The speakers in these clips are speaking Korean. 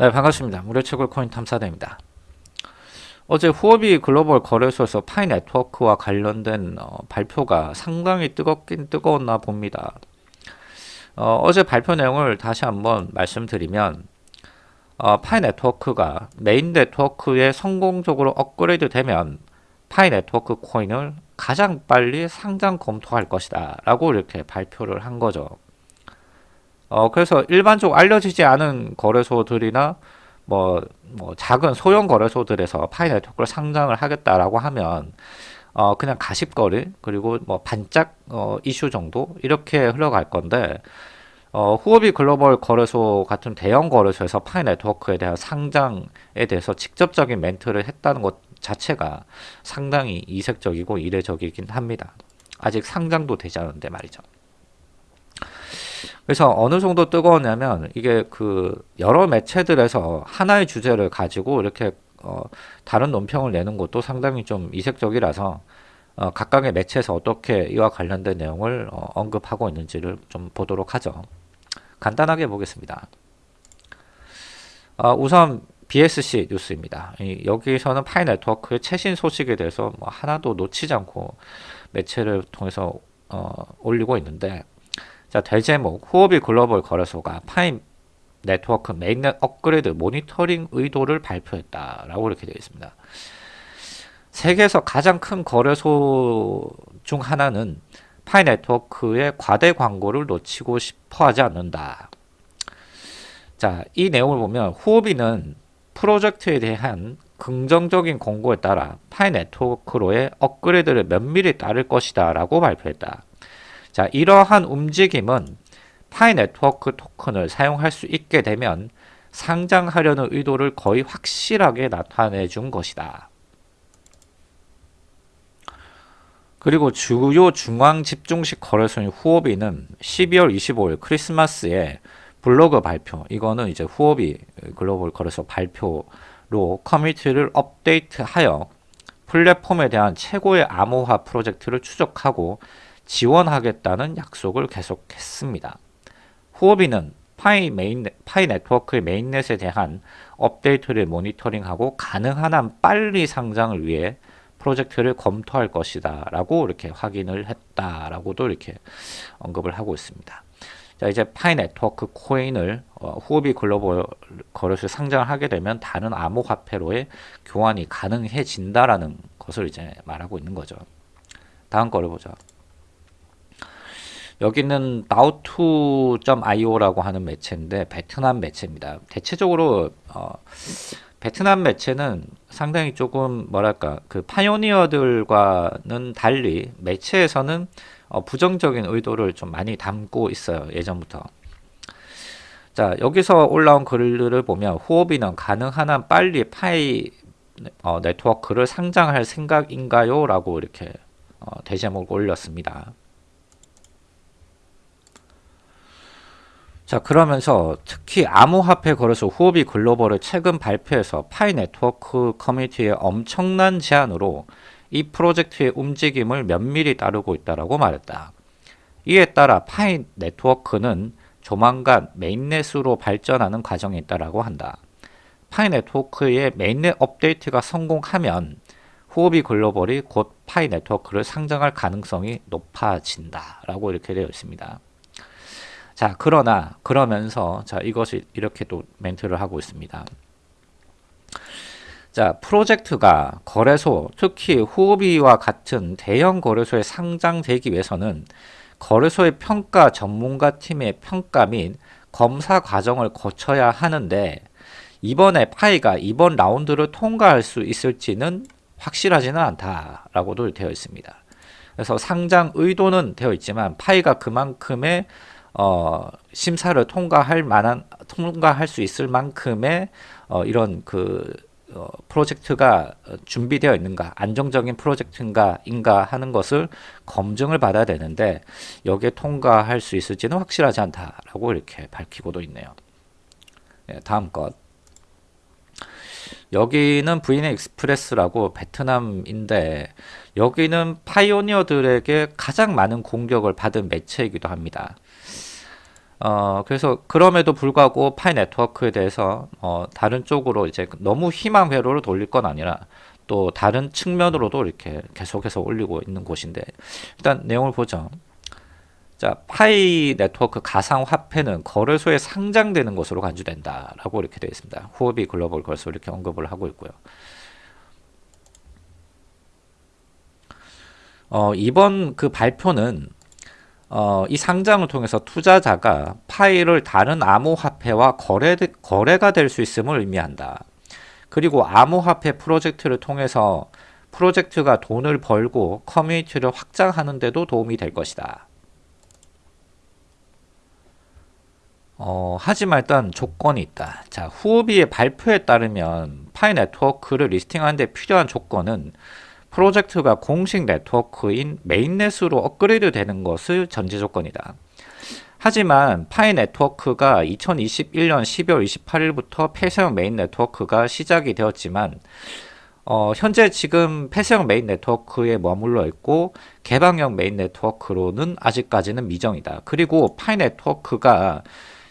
네 반갑습니다. 무료 채굴 코인 탐사대입니다. 어제 후오비 글로벌 거래소에서 파이 네트워크와 관련된 어, 발표가 상당히 뜨겁긴 뜨거웠나 봅니다. 어, 제 발표 내용을 다시 한번 말씀드리면 어, 파이 네트워크가 메인 네트워크에 성공적으로 업그레이드 되면 파이 네트워크 코인을 가장 빨리 상장 검토할 것이다 라고 이렇게 발표를 한 거죠. 어, 그래서 일반적으로 알려지지 않은 거래소들이나 뭐, 뭐 작은 소형 거래소들에서 파이 네트워크를 상장을 하겠다라고 하면 어, 그냥 가십거리 그리고 뭐 반짝 어, 이슈 정도 이렇게 흘러갈 건데 어, 후오비 글로벌 거래소 같은 대형 거래소에서 파이 네트워크에 대한 상장에 대해서 직접적인 멘트를 했다는 것 자체가 상당히 이색적이고 이례적이긴 합니다. 아직 상장도 되지 않은데 말이죠. 그래서 어느 정도 뜨거웠냐면 이게 그 여러 매체들에서 하나의 주제를 가지고 이렇게 어 다른 논평을 내는 것도 상당히 좀 이색적이라서 어 각각의 매체에서 어떻게 이와 관련된 내용을 어 언급하고 있는지를 좀 보도록 하죠. 간단하게 보겠습니다. 어 우선 BSC 뉴스입니다. 여기서는 파이 네트워크의 최신 소식에 대해서 뭐 하나도 놓치지 않고 매체를 통해서 어 올리고 있는데 자, 대제목 후오비 글로벌 거래소가 파이 네트워크 mainnet 업그레이드 모니터링 의도를 발표했다라고 이렇게 되어 있습니다. 세계에서 가장 큰 거래소 중 하나는 파이 네트워크의 과대 광고를 놓치고 싶어 하지 않는다. 자, 이 내용을 보면 후오비는 프로젝트에 대한 긍정적인 공고에 따라 파이 네트워크로의 업그레이드를 면밀히 따를 것이다 라고 발표했다. 자, 이러한 움직임은 파이 네트워크 토큰을 사용할 수 있게 되면 상장하려는 의도를 거의 확실하게 나타내 준 것이다. 그리고 주요 중앙 집중식 거래소인 후오비는 12월 25일 크리스마스에 블로그 발표, 이거는 이제 후오비 글로벌 거래소 발표로 커뮤니티를 업데이트하여 플랫폼에 대한 최고의 암호화 프로젝트를 추적하고 지원하겠다는 약속을 계속했습니다. 후오비는 파이, 메인, 파이 네트워크의 mainnet에 대한 업데이트를 모니터링하고 가능한 한 빨리 상장을 위해 프로젝트를 검토할 것이다 라고 이렇게 확인을 했다 라고도 이렇게 언급을 하고 있습니다. 자 이제 파이 네트워크 코인을 어, 후오비 글로벌 거래소에 상장을 하게 되면 다른 암호화폐로의 교환이 가능해진다라는 것을 이제 말하고 있는 거죠. 다음 거를 보죠. 여기는 나우투.io라고 하는 매체인데 베트남 매체입니다. 대체적으로 어, 베트남 매체는 상당히 조금 뭐랄까 그 파이오니어들과는 달리 매체에서는 어, 부정적인 의도를 좀 많이 담고 있어요. 예전부터. 자 여기서 올라온 글들을 보면 후오비는 가능한 한 빨리 파이 어, 네트워크를 상장할 생각인가요? 라고 이렇게 어, 대제목을 올렸습니다. 자 그러면서 특히 암호화폐 거래소 후오비 글로벌의 최근 발표에서 파이 네트워크 커뮤니티의 엄청난 제안으로 이 프로젝트의 움직임을 면밀히 따르고 있다고 말했다. 이에 따라 파이 네트워크는 조만간 mainnet으로 발전하는 과정에 있다고 한다. 파이 네트워크의 mainnet 업데이트가 성공하면 후오비 글로벌이 곧 파이 네트워크를 상장할 가능성이 높아진다 라고 이렇게 되어 있습니다. 자 그러나 그러면서 자 이것이 이렇게 또 멘트를 하고 있습니다. 자 프로젝트가 거래소 특히 후오비와 같은 대형 거래소에 상장되기 위해서는 거래소의 평가 전문가 팀의 평가 및 검사 과정을 거쳐야 하는데 이번에 파이가 이번 라운드를 통과할 수 있을지는 확실하지는 않다라고도 되어 있습니다. 그래서 상장 의도는 되어 있지만 파이가 그만큼의 어, 심사를 통과할 만한 통과할 수 있을 만큼의 어, 이런 그 어, 프로젝트가 준비되어 있는가 안정적인 프로젝트인가 인가 하는 것을 검증을 받아야 되는데 여기에 통과할 수 있을지는 확실하지 않다라고 이렇게 밝히고도 있네요. 네, 다음 것. 여기는 VnExpress라고 베트남인데 여기는 pioneer들에게 가장 많은 공격을 받은 매체이기도 합니다 어, 그래서 그럼에도 불구하고 파이 네트워크에 대해서 어, 다른 쪽으로 이제 너무 희망 회로를 돌릴 건 아니라 또 다른 측면으로도 이렇게 계속해서 올리고 있는 곳인데 일단 내용을 보죠. 자, 파이 네트워크 가상 화폐는 거래소에 상장되는 것으로 간주된다라고 이렇게 되어 있습니다. 후오비 글로벌 거래소 이렇게 언급을 하고 있고요. 어, 이번 그 발표는 어, 이 상장을 통해서 투자자가 파일을 다른 암호화폐와 거래, 거래가 될 수 있음을 의미한다. 그리고 암호화폐 프로젝트를 통해서 프로젝트가 돈을 벌고 커뮤니티를 확장하는 데도 도움이 될 것이다. 어, 하지만 일단 조건이 있다. 자, 후오비의 발표에 따르면 파이 네트워크를 listing하는 데 필요한 조건은 프로젝트가 공식 네트워크인 mainnet으로 업그레이드 되는 것을 전제 조건이다. 하지만 파이 네트워크가 2021년 12월 28일부터 폐쇄형 메인 네트워크가 시작이 되었지만 어, 현재 지금 폐쇄형 메인 네트워크에 머물러 있고 개방형 메인 네트워크로는 아직까지는 미정이다. 그리고 파이 네트워크가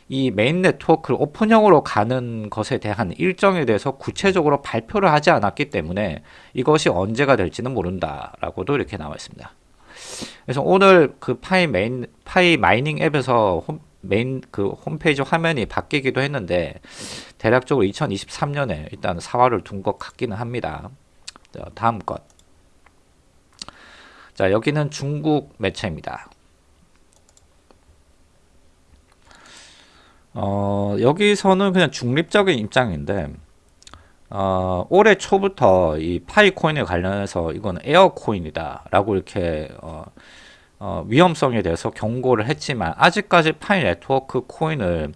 이 메인 네트워크를 오픈형으로 가는 것에 대한 일정에 대해서 구체적으로 발표를 하지 않았기 때문에 이것이 언제가 될지는 모른다라고도 이렇게 나와 있습니다. 그래서 오늘 그 파이 메인 파이 mining 앱에서 홈, 메인 그 홈페이지 화면이 바뀌기도 했는데 대략적으로 2023년에 일단 사활을 둔것 같기는 합니다. 자, 다음 것. 자, 여기는 중국 매체입니다. 어, 여기서는 그냥 중립적인 입장인데 어, 올해 초부터 이 파이 코인에 관련해서 이건 air coin이다 라고 이렇게 어, 어, 위험성에 대해서 경고를 했지만 아직까지 파이 네트워크 코인을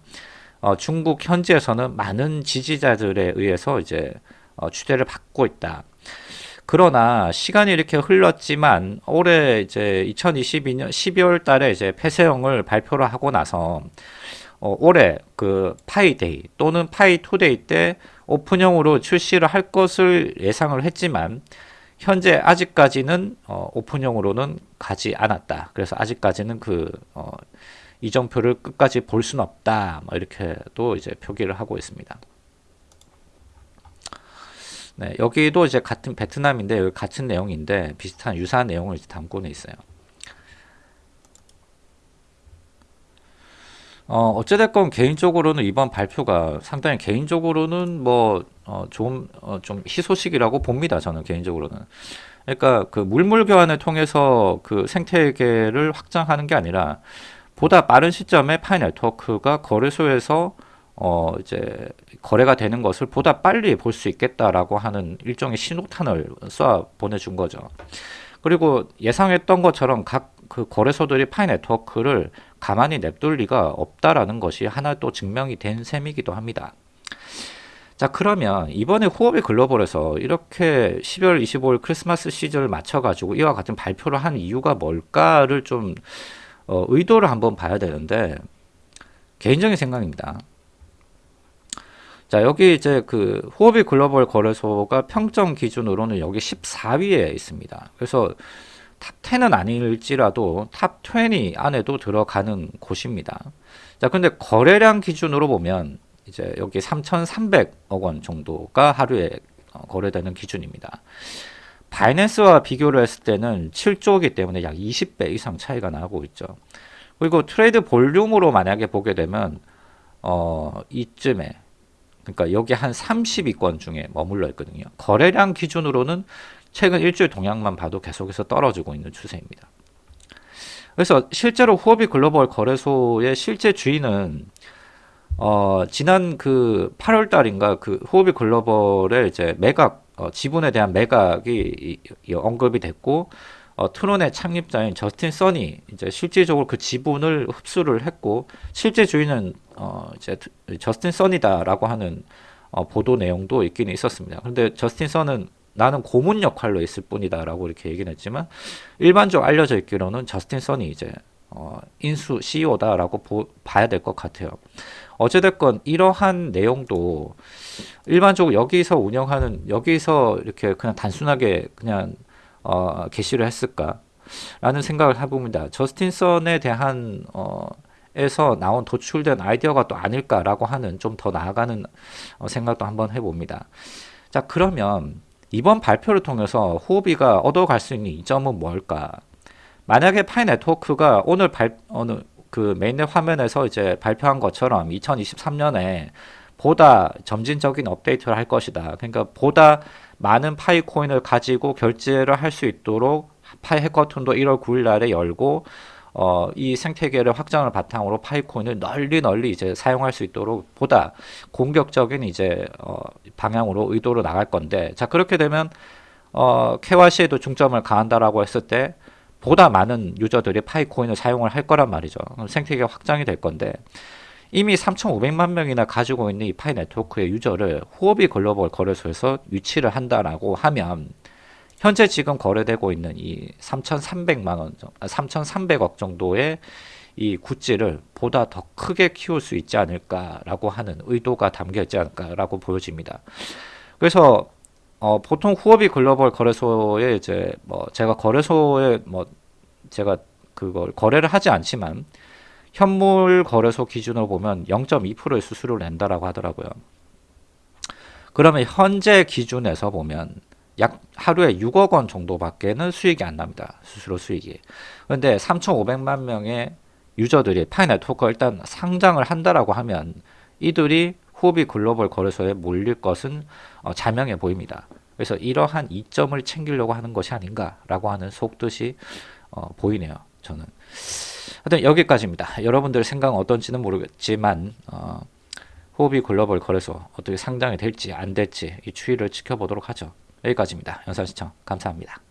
어, 중국 현지에서는 많은 지지자들에 의해서 이제 어, 추대를 받고 있다. 그러나 시간이 이렇게 흘렀지만 올해 이제 2022년 12월 달에 이제 폐쇄형을 발표를 하고 나서 어, 올해 그 파이데이 또는 파이투데이 때 오픈형으로 출시를 할 것을 예상을 했지만 현재 아직까지는 어, 오픈형으로는 가지 않았다. 그래서 아직까지는 그 어, 이정표를 끝까지 볼 수는 없다. 뭐 이렇게도 이제 표기를 하고 있습니다. 네, 여기도 이제 같은 베트남인데 같은 내용인데 비슷한 유사한 내용을 담고는 있어요. 어, 어찌됐건 개인적으로는 이번 발표가 상당히 개인적으로는 뭐, 어, 좀, 어, 좀 희소식이라고 봅니다. 저는 개인적으로는. 그러니까 그 물물 교환을 통해서 그 생태계를 확장하는 게 아니라 보다 빠른 시점에 파이 네트워크가 거래소에서 어 이제 거래가 되는 것을 보다 빨리 볼 수 있겠다라고 하는 일종의 신호탄을 쏴 보내준 거죠. 그리고 예상했던 것처럼 각 그 거래소들이 파이 네트워크를 가만히 냅둘 리가 없다라는 것이 하나 또 증명이 된 셈이기도 합니다. 자 그러면 이번에 후오비 글로벌에서 이렇게 12월 25일 크리스마스 시즌을 맞춰가지고 이와 같은 발표를 한 이유가 뭘까를 좀 어, 의도를 한번 봐야 되는데 개인적인 생각입니다. 자 여기 이제 그 후오비 글로벌 거래소가 평점 기준으로는 여기 14위에 있습니다. 그래서 top 10은 아닐지라도 top 20 안에도 들어가는 곳입니다. 자, 근데 거래량 기준으로 보면 이제 여기 3,300억 원 정도가 하루에 어, 거래되는 기준입니다. 바이낸스와 비교를 했을 때는 7조이기 때문에 약 20배 이상 차이가 나고 있죠. 그리고 trade volume으로 만약에 보게 되면 어 이쯤에 그러니까 여기 한 30위권 중에 머물러 있거든요. 거래량 기준으로는 최근 일주일 동향만 봐도 계속해서 떨어지고 있는 추세입니다. 그래서 실제로 후오비 글로벌 거래소의 실제 주인은 어, 지난 그 8월 달인가 그 후오비 글로벌의 이제 매각 어, 지분에 대한 매각이 이, 이 언급이 됐고 어, 트론의 창립자인 저스틴 써니 이제 실질적으로 그 지분을 흡수를 했고 실제 주인은 어, 이제 저스틴 써니다라고 하는 어, 보도 내용도 있긴 있었습니다. 그런데 저스틴 써는 나는 고문 역할로 있을 뿐이다 라고 이렇게 얘기는 했지만 일반적으로 알려져 있기로는 저스틴 선이 이제 어, 인수 CEO다 라고 보, 봐야 될 것 같아요. 어찌됐건 이러한 내용도 일반적으로 여기서 운영하는 여기서 이렇게 그냥 단순하게 그냥 어, 게시를 했을까? 라는 생각을 해봅니다. 저스틴 선에 대한 어, 에서 나온 도출된 아이디어가 또 아닐까라고 하는 좀 더 나아가는 어, 생각도 한번 해봅니다. 자 그러면 이번 발표를 통해서 후오비가 얻어갈 수 있는 이점은 뭘까? 만약에 파이 네트워크가 오늘 발 어느 그 mainnet 화면에서 이제 발표한 것처럼 2023년에 보다 점진적인 업데이트를 할 것이다. 그러니까 보다 많은 파이 코인을 가지고 결제를 할 수 있도록 파이 hackathon도 1월 9일 날에 열고 어, 이 생태계를 확장을 바탕으로 파이코인을 널리 널리 이제 사용할 수 있도록 보다 공격적인 이제 어, 방향으로 의도로 나갈 건데 자 그렇게 되면 어, KYC에도 중점을 가한다라고 했을 때 보다 많은 유저들이 파이코인을 사용을 할 거란 말이죠. 그럼 생태계가 확장이 될 건데 이미 3,500만 명이나 가지고 있는 이 파이 네트워크의 유저를 후오비 글로벌 거래소에서 유치를 한다라고 하면 현재 지금 거래되고 있는 이 3,300만 원, 3,300억 정도의 이 굿즈를 보다 더 크게 키울 수 있지 않을까라고 하는 의도가 담겨 있지 않을까라고 보여집니다. 그래서 어, 보통 후오비 글로벌 거래소에 이제 뭐 제가 거래소에 뭐 제가 그걸 거래를 하지 않지만 현물 거래소 기준으로 보면 0.2%의 수수료를 낸다라고 하더라고요. 그러면 현재 기준에서 보면 약 하루에 6억 원 정도밖에는 수익이 안 납니다. 수수료 수익이. 그런데 3,500만 명의 유저들이 파이 네트워크가 일단 상장을 한다라고 하면 이들이 후비 글로벌 거래소에 몰릴 것은 어, 자명해 보입니다. 그래서 이러한 이점을 챙기려고 하는 것이 아닌가라고 하는 속뜻이 어, 보이네요. 저는. 하여튼 여기까지입니다. 여러분들 생각은 어떤지는 모르겠지만 어, 후비 글로벌 거래소 어떻게 상장이 될지 안 될지 이 추이를 지켜보도록 하죠. 여기까지입니다. 영상 시청 감사합니다.